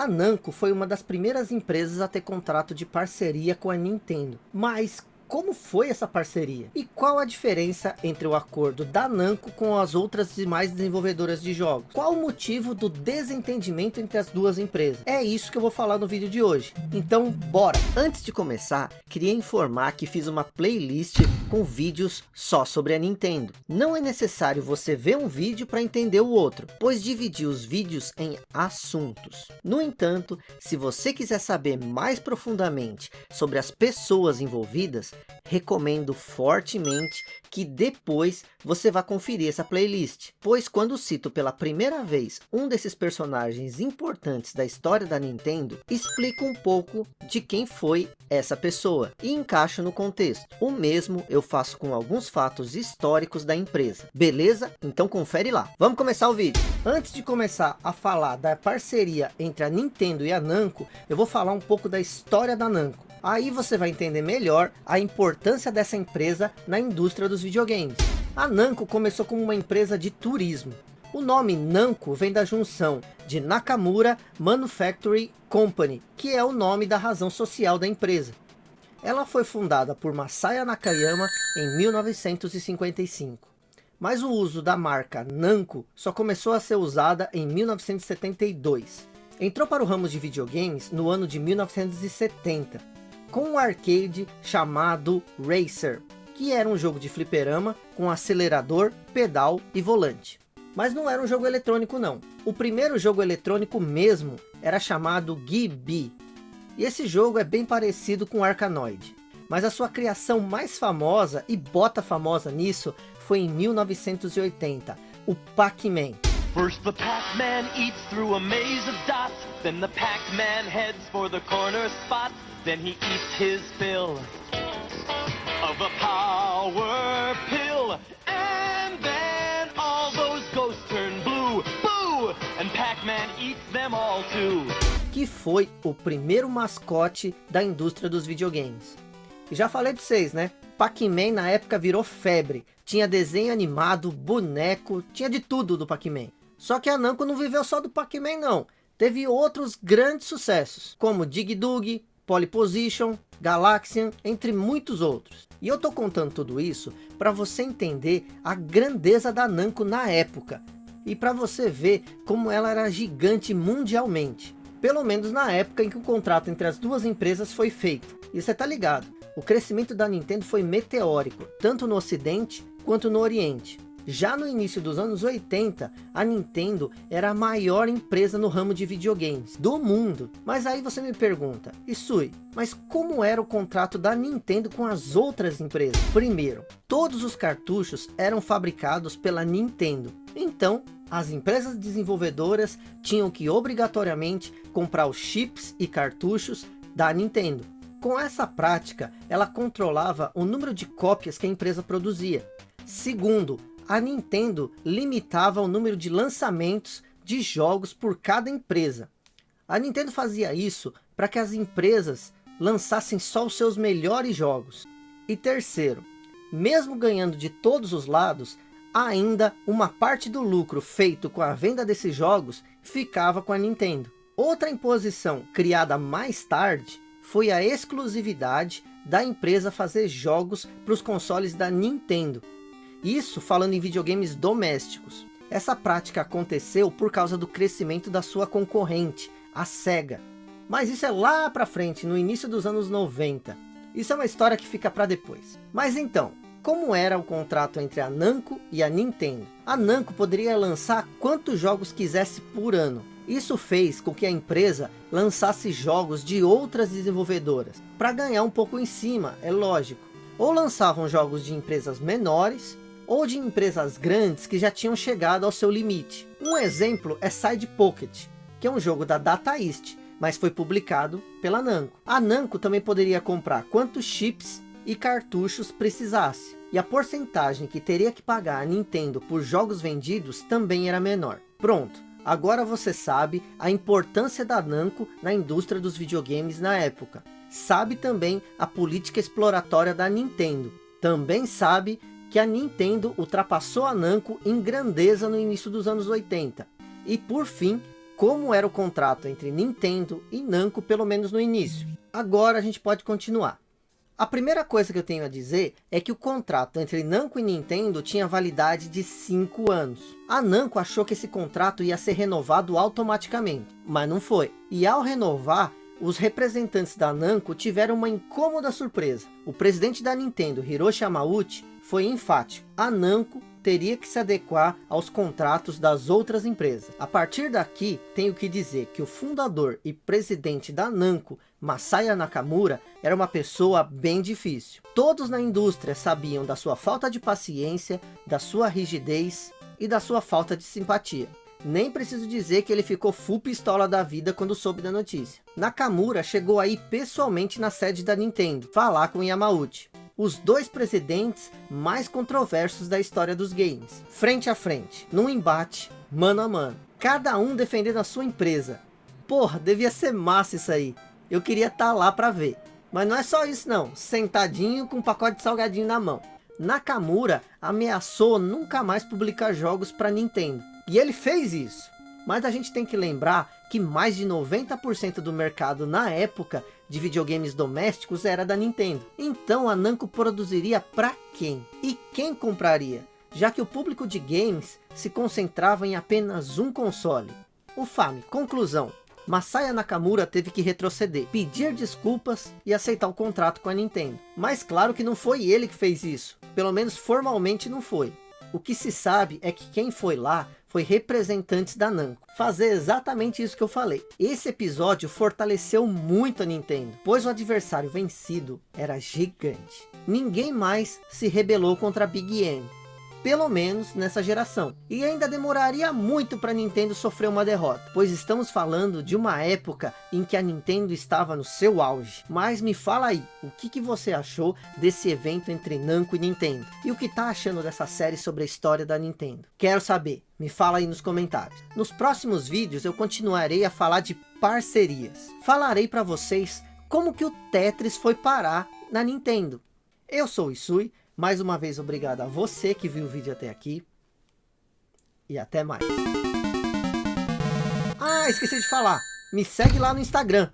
A Namco foi uma das primeiras empresas a ter contrato de parceria com a Nintendo. Mas como foi essa parceria? E qual a diferença entre o acordo da Namco com as outras demais desenvolvedoras de jogos? Qual o motivo do desentendimento entre as duas empresas? É isso que eu vou falar no vídeo de hoje. Então, bora! Antes de começar, queria informar que fiz uma playlist com vídeos só sobre a Nintendo. Não é necessário você ver um vídeo para entender o outro, pois dividi os vídeos em assuntos. No entanto, se você quiser saber mais profundamente sobre as pessoas envolvidas, recomendo fortemente que depois você vá conferir essa playlist, pois quando cito pela primeira vez um desses personagens importantes da história da Nintendo, explico um pouco de quem foi essa pessoa e encaixo no contexto. O mesmo eu faço com alguns fatos históricos da empresa, beleza? Então confere lá. Vamos começar o vídeo. Antes de começar a falar da parceria entre a Nintendo e a Namco, eu vou falar um pouco da história da Namco. Aí você vai entender melhor a importância dessa empresa na indústria dos videogames. A Namco começou como uma empresa de turismo. O nome Namco vem da junção de Nakamura Manufacturing Company, que é o nome da razão social da empresa. Ela foi fundada por Masaya Nakayama em 1955. Mas o uso da marca Namco só começou a ser usada em 1972. Entrou para o ramo de videogames no ano de 1970 com um arcade chamado Racer, que era um jogo de fliperama com acelerador, pedal e volante. Mas não era um jogo eletrônico não. O primeiro jogo eletrônico mesmo era chamado Gibi. E esse jogo é bem parecido com Arkanoid. Mas a sua criação mais famosa e bota famosa nisso foi em 1980, o Pac-Man. First the Pac-Man eats through a maze of dots, then the Pac-Man heads for the corner spot, then he eats his fill of a power pill, and then all those ghosts turn blue, boo, and Pac-Man eats them all too. Que foi o primeiro mascote da indústria dos videogames. E já falei para vocês, né? Pac-Man na época virou febre. Tinha desenho animado, boneco, tinha de tudo do Pac-Man. Só que a Namco não viveu só do Pac-Man não. Teve outros grandes sucessos, como Dig Dug, Polyposition, Galaxian, entre muitos outros. E eu tô contando tudo isso para você entender a grandeza da Namco na época. E para você ver como ela era gigante mundialmente. Pelo menos na época em que o contrato entre as duas empresas foi feito. E você tá ligado, o crescimento da Nintendo foi meteórico, tanto no ocidente quanto no oriente. Já no início dos anos 80, a Nintendo era a maior empresa no ramo de videogames do mundo. Mas aí você me pergunta, Isui, mas como era o contrato da Nintendo com as outras empresas? Primeiro, todos os cartuchos eram fabricados pela Nintendo. Então, as empresas desenvolvedoras tinham que obrigatoriamente comprar os chips e cartuchos da Nintendo. Com essa prática, ela controlava o número de cópias que a empresa produzia. Segundo, a Nintendo limitava o número de lançamentos de jogos por cada empresa. A Nintendo fazia isso para que as empresas lançassem só os seus melhores jogos. E terceiro, mesmo ganhando de todos os lados, ainda uma parte do lucro feito com a venda desses jogos ficava com a Nintendo. Outra imposição criada mais tarde foi a exclusividade da empresa fazer jogos para os consoles da Nintendo. Isso falando em videogames domésticos. Essa prática aconteceu por causa do crescimento da sua concorrente, a SEGA. Mas isso é lá para frente, no início dos anos 90. Isso é uma história que fica para depois. Mas então, como era o contrato entre a Namco e a Nintendo? A Namco poderia lançar quantos jogos quisesse por ano. Isso fez com que a empresa lançasse jogos de outras desenvolvedoras, para ganhar um pouco em cima, é lógico. Ou lançavam jogos de empresas menores, ou de empresas grandes que já tinham chegado ao seu limite. Um exemplo é Side Pocket, que é um jogo da Data East, mas foi publicado pela Namco. A Namco também poderia comprar quantos chips e cartuchos precisasse. E a porcentagem que teria que pagar a Nintendo por jogos vendidos também era menor. Pronto, agora você sabe a importância da Namco na indústria dos videogames na época. Sabe também a política exploratória da Nintendo. Também sabe que a Nintendo ultrapassou a Namco em grandeza no início dos anos 80. E por fim, como era o contrato entre Nintendo e Namco, pelo menos no início. Agora a gente pode continuar. A primeira coisa que eu tenho a dizer é que o contrato entre Namco e Nintendo tinha validade de 5 anos. A Namco achou que esse contrato ia ser renovado automaticamente, mas não foi. E ao renovar, os representantes da Namco tiveram uma incômoda surpresa. O presidente da Nintendo, Hiroshi Yamauchi, foi enfático. A Namco teria que se adequar aos contratos das outras empresas. A partir daqui, tenho que dizer que o fundador e presidente da Namco, Masaya Nakamura, era uma pessoa bem difícil. Todos na indústria sabiam da sua falta de paciência, da sua rigidez e da sua falta de simpatia. Nem preciso dizer que ele ficou full pistola da vida quando soube da notícia. Nakamura chegou aí pessoalmente na sede da Nintendo, falar com Yamauchi os dois presidentes mais controversos da história dos games. Frente a frente, num embate, mano a mano. Cada um defendendo a sua empresa. Porra, devia ser massa isso aí. Eu queria estar tá lá para ver. Mas não é só isso não, sentadinho com um pacote de salgadinho na mão. Nakamura ameaçou nunca mais publicar jogos para Nintendo. E ele fez isso. Mas a gente tem que lembrar que mais de 90% do mercado na época de videogames domésticos era da Nintendo. Então a Namco produziria para quem? E quem compraria? Já que o público de games se concentrava em apenas um console. O Fami. Conclusão. Masaya Nakamura teve que retroceder, pedir desculpas e aceitar o contrato com a Nintendo. Mas claro que não foi ele que fez isso. Pelo menos formalmente não foi. O que se sabe é que quem foi lá foi representantes da Namco. Fazer exatamente isso que eu falei. Esse episódio fortaleceu muito a Nintendo, pois o adversário vencido era gigante. Ninguém mais se rebelou contra a Big N pelo menos nessa geração. E ainda demoraria muito para a Nintendo sofrer uma derrota, pois estamos falando de uma época em que a Nintendo estava no seu auge. Mas me fala aí, o que, que você achou desse evento entre Namco e Nintendo? E o que tá achando dessa série sobre a história da Nintendo? Quero saber, me fala aí nos comentários. Nos próximos vídeos eu continuarei a falar de parcerias. Falarei para vocês como que o Tetris foi parar na Nintendo. Eu sou o Isui, mais uma vez, obrigado a você que viu o vídeo até aqui. E até mais. Ah, esqueci de falar. Me segue lá no Instagram.